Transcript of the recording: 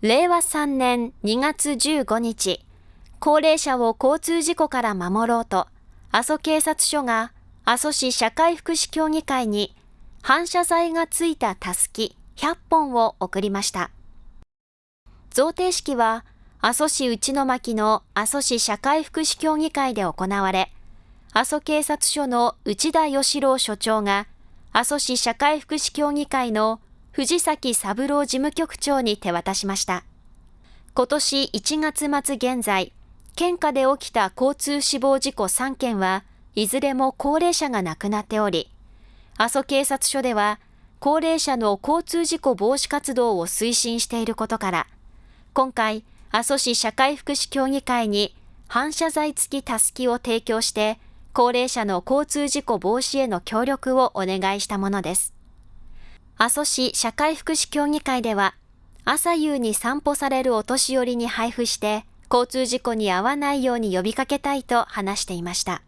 令和3年2月15日、高齢者を交通事故から守ろうと、阿蘇警察署が阿蘇市社会福祉協議会に反射材がついたたすき100本を送りました。贈呈式は阿蘇市内巻の阿蘇市社会福祉協議会で行われ、阿蘇警察署の内田義郎署長が阿蘇市社会福祉協議会の藤崎三郎事務局長に手渡しました。今年1月末現在、県下で起きた交通死亡事故3件はいずれも高齢者が亡くなっており、阿蘇警察署では高齢者の交通事故防止活動を推進していることから、今回、阿蘇市社会福祉協議会に反射材付きたすきを提供して、高齢者の交通事故防止への協力をお願いしたものです。阿蘇市社会福祉協議会では、朝夕に散歩されるお年寄りに配布して、交通事故に遭わないように呼びかけたいと話していました。